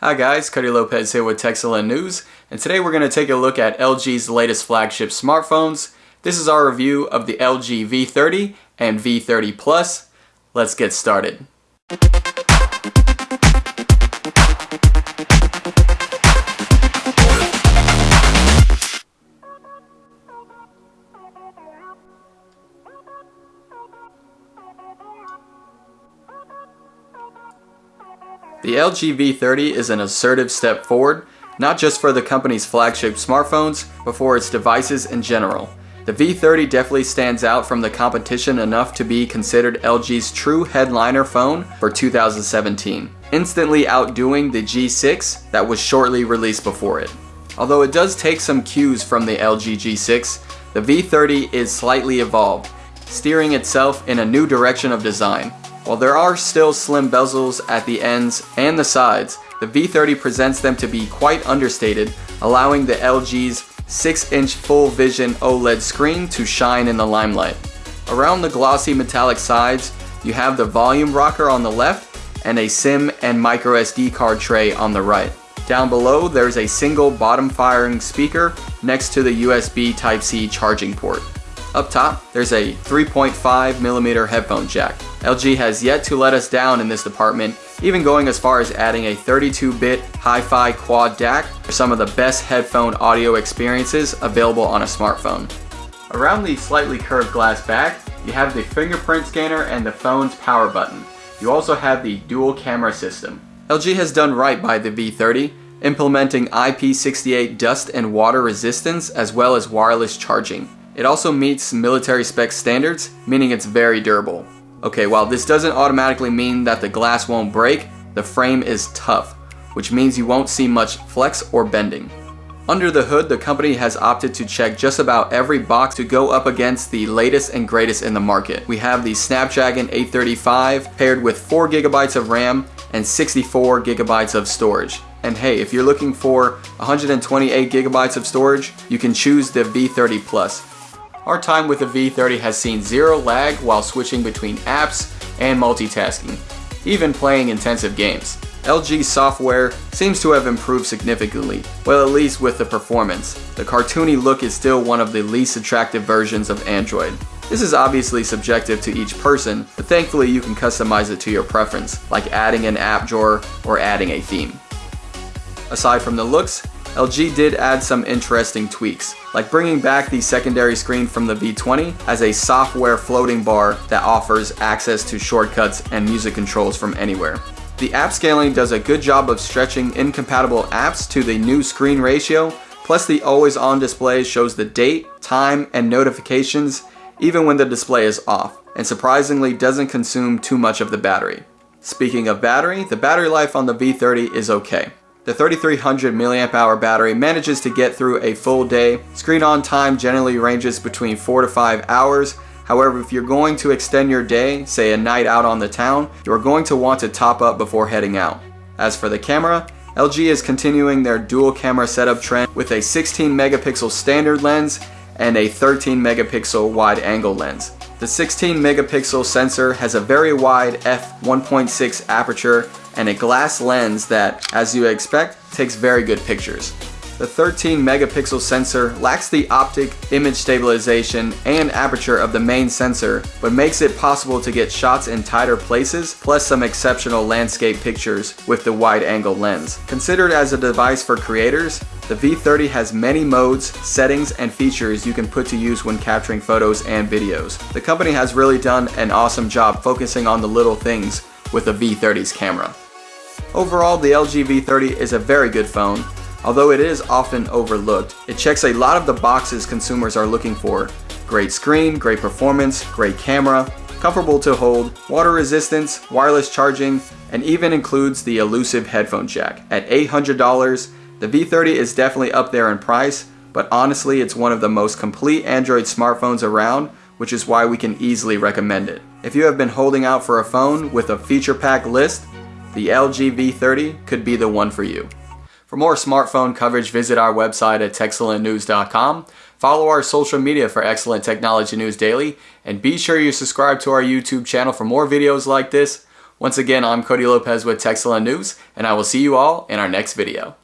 Hi guys, Cody Lopez here with Techcellent News, and today we're going to take a look at LG's latest flagship smartphones. This is our review of the LG V30 and V30 Plus. Let's get started. The LG V30 is an assertive step forward, not just for the company's flagship smartphones, but for its devices in general. The V30 definitely stands out from the competition enough to be considered LG's true headliner phone for 2017, instantly outdoing the G6 that was shortly released before it. Although it does take some cues from the LG G6, the V30 is slightly evolved, steering itself in a new direction of design, while there are still slim bezels at the ends and the sides, the V30 presents them to be quite understated, allowing the LG's 6-inch full vision OLED screen to shine in the limelight. Around the glossy metallic sides, you have the volume rocker on the left and a SIM and microSD card tray on the right. Down below, there's a single bottom firing speaker next to the USB Type-C charging port. Up top, there's a 3.5mm headphone jack. LG has yet to let us down in this department, even going as far as adding a 32-bit hi-fi quad DAC for some of the best headphone audio experiences available on a smartphone. Around the slightly curved glass back, you have the fingerprint scanner and the phone's power button. You also have the dual camera system. LG has done right by the V30, implementing IP68 dust and water resistance as well as wireless charging. It also meets military spec standards, meaning it's very durable. Okay, while this doesn't automatically mean that the glass won't break, the frame is tough, which means you won't see much flex or bending. Under the hood, the company has opted to check just about every box to go up against the latest and greatest in the market. We have the Snapdragon 835 paired with 4GB of RAM and 64GB of storage. And hey, if you're looking for 128GB of storage, you can choose the V30 Plus. Our time with the V30 has seen zero lag while switching between apps and multitasking, even playing intensive games. LG software seems to have improved significantly, well at least with the performance. The cartoony look is still one of the least attractive versions of Android. This is obviously subjective to each person, but thankfully you can customize it to your preference, like adding an app drawer or adding a theme. Aside from the looks, LG did add some interesting tweaks, like bringing back the secondary screen from the V20 as a software floating bar that offers access to shortcuts and music controls from anywhere. The app scaling does a good job of stretching incompatible apps to the new screen ratio, plus the always on display shows the date, time, and notifications even when the display is off, and surprisingly doesn't consume too much of the battery. Speaking of battery, the battery life on the V30 is okay. The 3300 mAh battery manages to get through a full day. Screen on time generally ranges between 4 to 5 hours. However, if you're going to extend your day, say a night out on the town, you're going to want to top up before heading out. As for the camera, LG is continuing their dual camera setup trend with a 16 megapixel standard lens and a 13 megapixel wide angle lens. The 16 megapixel sensor has a very wide f1.6 aperture and a glass lens that, as you expect, takes very good pictures. The 13 megapixel sensor lacks the optic image stabilization and aperture of the main sensor, but makes it possible to get shots in tighter places, plus some exceptional landscape pictures with the wide angle lens. Considered as a device for creators, the V30 has many modes, settings, and features you can put to use when capturing photos and videos. The company has really done an awesome job focusing on the little things with the V30's camera. Overall, the LG V30 is a very good phone, Although it is often overlooked, it checks a lot of the boxes consumers are looking for. Great screen, great performance, great camera, comfortable to hold, water resistance, wireless charging, and even includes the elusive headphone jack. At $800, the V30 is definitely up there in price, but honestly it's one of the most complete Android smartphones around, which is why we can easily recommend it. If you have been holding out for a phone with a feature pack list, the LG V30 could be the one for you. For more smartphone coverage, visit our website at techcellentnews.com. Follow our social media for excellent technology news daily, and be sure you subscribe to our YouTube channel for more videos like this. Once again, I'm Cody Lopez with Techcellent News, and I will see you all in our next video.